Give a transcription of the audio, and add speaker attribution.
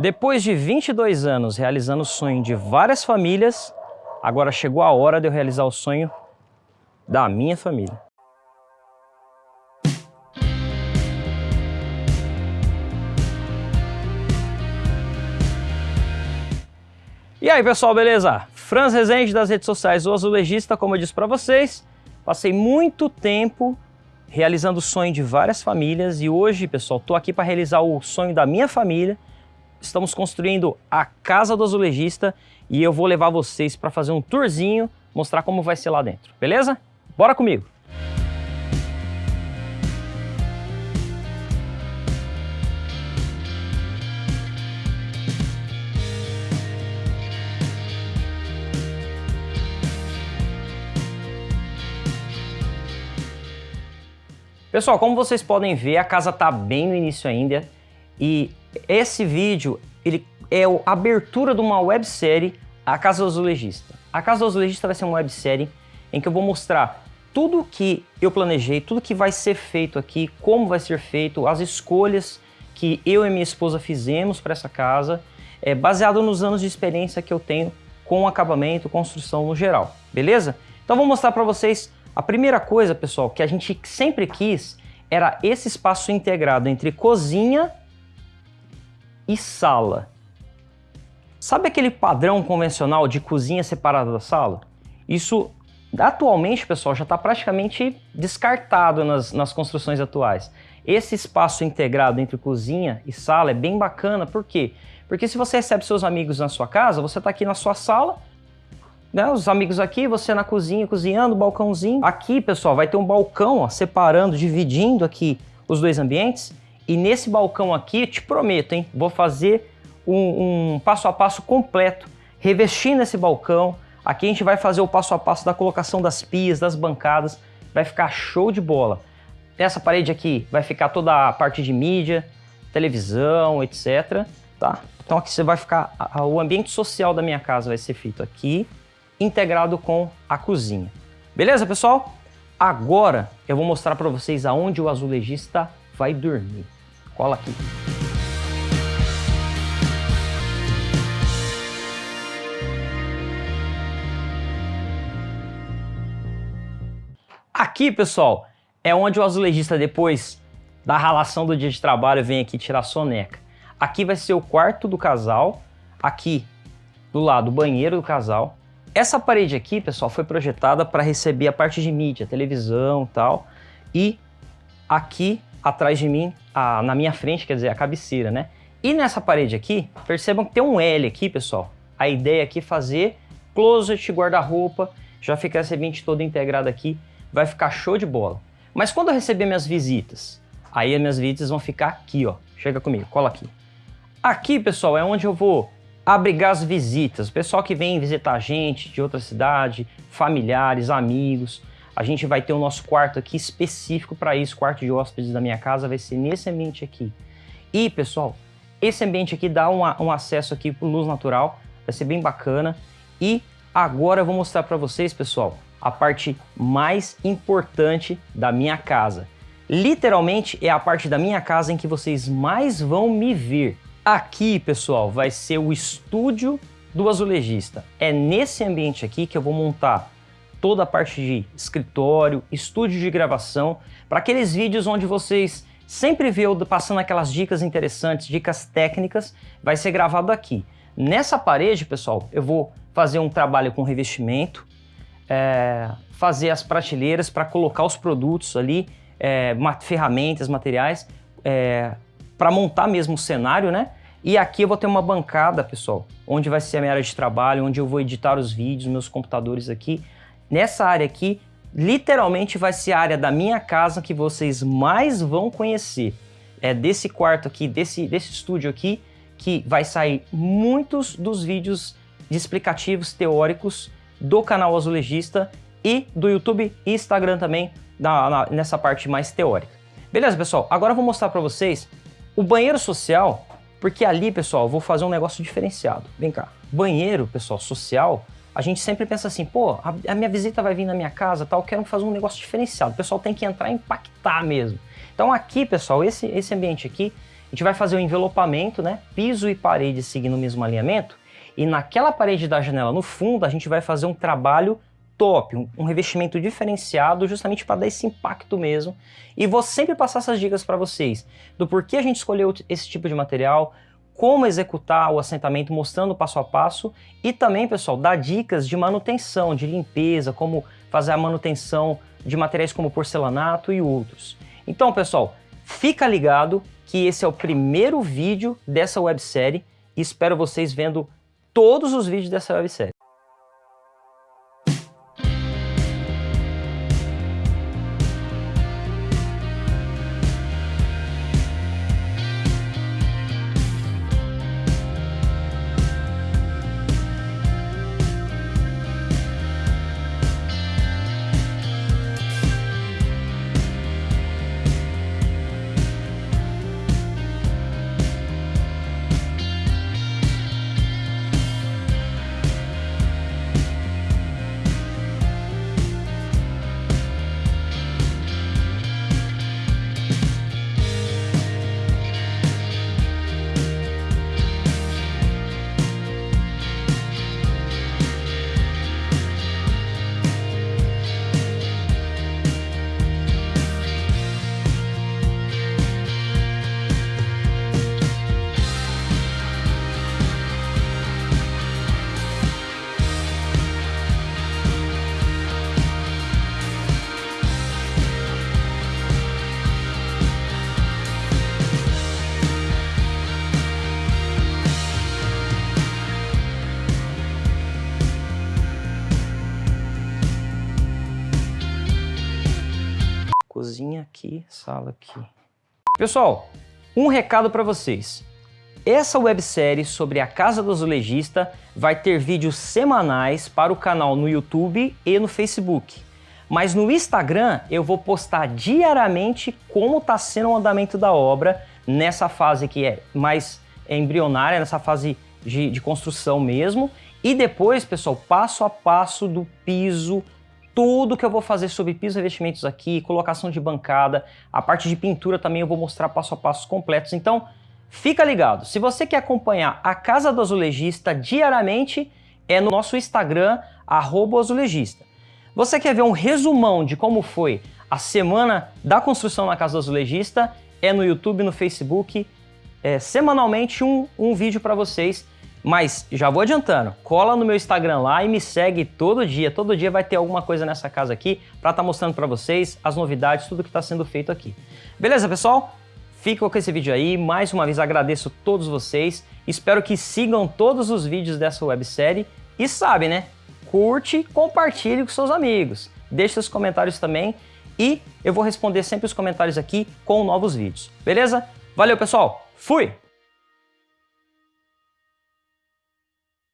Speaker 1: Depois de 22 anos realizando o sonho de várias famílias, agora chegou a hora de eu realizar o sonho da minha família. E aí pessoal, beleza? Franz Rezende das redes sociais, o Azulejista, como eu disse para vocês, passei muito tempo realizando o sonho de várias famílias e hoje, pessoal, estou aqui para realizar o sonho da minha família, estamos construindo a Casa do Azulejista e eu vou levar vocês para fazer um tourzinho, mostrar como vai ser lá dentro, beleza? Bora comigo! Pessoal, como vocês podem ver, a casa está bem no início ainda e esse vídeo ele é a abertura de uma websérie, A Casa do Azulejista. A Casa do Azulejista vai ser uma websérie em que eu vou mostrar tudo que eu planejei, tudo que vai ser feito aqui, como vai ser feito, as escolhas que eu e minha esposa fizemos para essa casa, é, baseado nos anos de experiência que eu tenho com acabamento, construção no geral, beleza? Então vou mostrar para vocês a primeira coisa, pessoal, que a gente sempre quis era esse espaço integrado entre cozinha e sala. Sabe aquele padrão convencional de cozinha separada da sala? Isso atualmente, pessoal, já está praticamente descartado nas, nas construções atuais. Esse espaço integrado entre cozinha e sala é bem bacana, por quê? Porque se você recebe seus amigos na sua casa, você está aqui na sua sala, né, os amigos aqui, você na cozinha cozinhando, balcãozinho. Aqui, pessoal, vai ter um balcão ó, separando, dividindo aqui os dois ambientes. E nesse balcão aqui, te prometo, hein, vou fazer um, um passo a passo completo, revestindo esse balcão. Aqui a gente vai fazer o passo a passo da colocação das pias, das bancadas, vai ficar show de bola. Essa parede aqui vai ficar toda a parte de mídia, televisão, etc. Tá? Então aqui você vai ficar, o ambiente social da minha casa vai ser feito aqui, integrado com a cozinha. Beleza, pessoal? Agora eu vou mostrar para vocês aonde o azulejista vai dormir. Cola aqui. Aqui, pessoal, é onde o azulejista, depois da ralação do dia de trabalho, vem aqui tirar soneca. Aqui vai ser o quarto do casal, aqui do lado o banheiro do casal. Essa parede aqui, pessoal, foi projetada para receber a parte de mídia, televisão e tal. E aqui atrás de mim, a, na minha frente, quer dizer, a cabeceira, né? E nessa parede aqui, percebam que tem um L aqui, pessoal. A ideia aqui é fazer closet, guarda-roupa, já fica esse ambiente todo integrado aqui, vai ficar show de bola. Mas quando eu receber minhas visitas, aí as minhas visitas vão ficar aqui, ó. Chega comigo, cola aqui. Aqui, pessoal, é onde eu vou abrigar as visitas, o pessoal que vem visitar a gente de outra cidade, familiares, amigos, a gente vai ter o nosso quarto aqui específico para isso, quarto de hóspedes da minha casa vai ser nesse ambiente aqui. E, pessoal, esse ambiente aqui dá um, um acesso aqui para luz natural, vai ser bem bacana. E agora eu vou mostrar para vocês, pessoal, a parte mais importante da minha casa. Literalmente é a parte da minha casa em que vocês mais vão me ver. Aqui, pessoal, vai ser o estúdio do azulejista. É nesse ambiente aqui que eu vou montar toda a parte de escritório, estúdio de gravação, para aqueles vídeos onde vocês sempre vê eu passando aquelas dicas interessantes, dicas técnicas, vai ser gravado aqui. Nessa parede, pessoal, eu vou fazer um trabalho com revestimento, é, fazer as prateleiras para colocar os produtos ali, é, ferramentas, materiais, é, para montar mesmo o cenário, né? E aqui eu vou ter uma bancada, pessoal, onde vai ser a minha área de trabalho, onde eu vou editar os vídeos, meus computadores aqui, Nessa área aqui, literalmente vai ser a área da minha casa que vocês mais vão conhecer. É desse quarto aqui, desse, desse estúdio aqui, que vai sair muitos dos vídeos de explicativos teóricos do canal Azulejista e do YouTube e Instagram também, na, na, nessa parte mais teórica. Beleza, pessoal? Agora eu vou mostrar para vocês o banheiro social, porque ali, pessoal, eu vou fazer um negócio diferenciado. Vem cá. Banheiro, pessoal, social, a gente sempre pensa assim, pô, a, a, minha visita vai vir na minha casa, tal, quero fazer um negócio diferenciado. O pessoal tem que entrar e impactar mesmo. Então aqui, pessoal, esse, esse ambiente aqui A gente vai fazer o envelopamento, né? Piso e parede seguindo o mesmo alinhamento. E naquela parede da janela no fundo, a gente vai fazer um trabalho top, um, um revestimento diferenciado justamente para dar esse impacto mesmo. E vou sempre passar essas dicas para vocês do porquê a gente escolheu esse tipo de material, como executar o assentamento mostrando passo a passo e também, pessoal, dar dicas de manutenção, de limpeza, como fazer a manutenção de materiais como porcelanato e outros. Então, pessoal, fica ligado que esse é o primeiro vídeo dessa websérie e espero vocês vendo todos os vídeos dessa websérie. Cozinha aqui, sala aqui. Pessoal, um recado para vocês. Essa websérie sobre a Casa do Azulejista vai ter vídeos semanais para o canal no YouTube e no Facebook. Mas no Instagram eu vou postar diariamente como está sendo o andamento da obra nessa fase que é mais embrionária, nessa fase de, de construção mesmo. E depois, pessoal, passo a passo do piso, tudo que eu vou fazer sobre pisos e revestimentos aqui, colocação de bancada, a parte de pintura também eu vou mostrar passo a passo completos. Então, fica ligado. Se você quer acompanhar a Casa do Azulejista diariamente, é no nosso Instagram, azulejista. Você quer ver um resumão de como foi a semana da construção na Casa do Azulejista, é no YouTube, no Facebook, é, semanalmente um, um vídeo para vocês mas já vou adiantando, cola no meu Instagram lá e me segue todo dia. Todo dia vai ter alguma coisa nessa casa aqui para estar tá mostrando para vocês as novidades, tudo que está sendo feito aqui. Beleza, pessoal? Fico com esse vídeo aí. Mais uma vez agradeço todos vocês. Espero que sigam todos os vídeos dessa websérie. E sabe, né? Curte, compartilhe com seus amigos. Deixe seus comentários também. E eu vou responder sempre os comentários aqui com novos vídeos. Beleza? Valeu, pessoal! Fui!